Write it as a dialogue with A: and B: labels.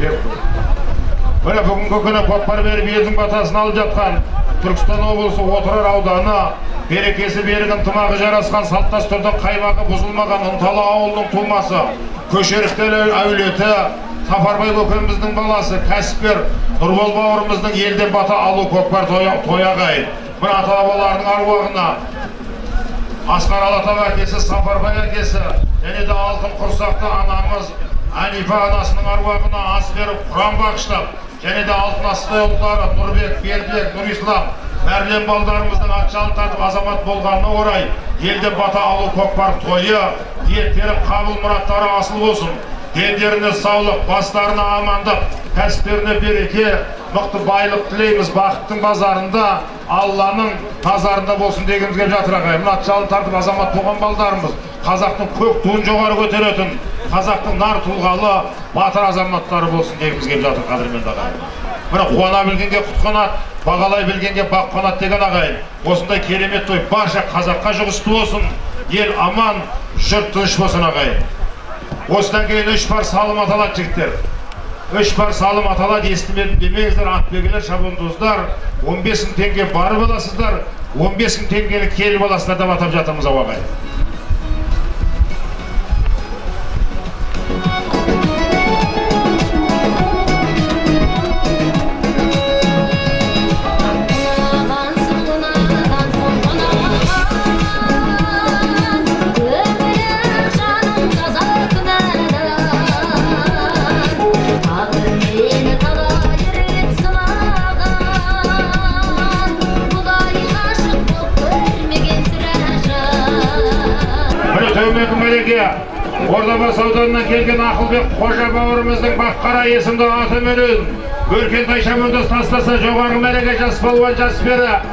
A: міне бүгінгі күні көкпар беріп елдің батасын алып жатқан түркістан облысы отырар ауданы берекесі берік ынтымағы жарасқан салт дәстүрдің қаймағы бұзылмаған ынталы ауылының тумасы көшеріктер әулеті сапарбай көкеміздің баласы кәсіпкер нұрбол бауырымыздың елден бата алу көкпар тоя- тояғай. Мына ата бабаларының аруағына асқар алатау әкесі сапарбай әкесі және де алтын құрсақты анамыз әнипа анасының аруағына ас беріп құран бағыштап және де алтын астай ұлдары нұрбек бердібек нұрислам мәрлен балдарымыздың ат жалын азамат болғанына орай елден бата алу көкпар тойы ниеттері қабыл мұраттары асыл болсын. Дендеріне саулық бастарына амандық кәсіптеріне береке мықты байлық тілейміз бақыттың базарында алланың тазарында болсын дегіміз келіп жатыр ағайын. Мына жалын тартып азамат болған балдарымыз қазақтың көк туын жоғары көтеретін қазақтың нар тұлғалы батыр азаматтары болсын дегіміз келіп жатыр қадірменді ағайын міне қуана білгенге құт қанат бағалай білгенге бақ қанат деген ағайын осындай керемет той барша қазаққа жұғысты болсын. Ел аман жұрт тыныш болсын ағайын осыдан кейін үш пар салым аталады жігіттер. Үш пар салым аталады естімедім демеңіздер атбегілер шабандоздар он бес мың теңге барып аласыздар он бес мың теңгені келіп аласыздар деп атап жатырмыз ау ағайын төменгі мәреге ордабасы ауданынан келген ақылбек қожа бауырымыздың баққара есімді атыменен өркен тайшаменді тастаса жоғары мәреге жас балуан жас пері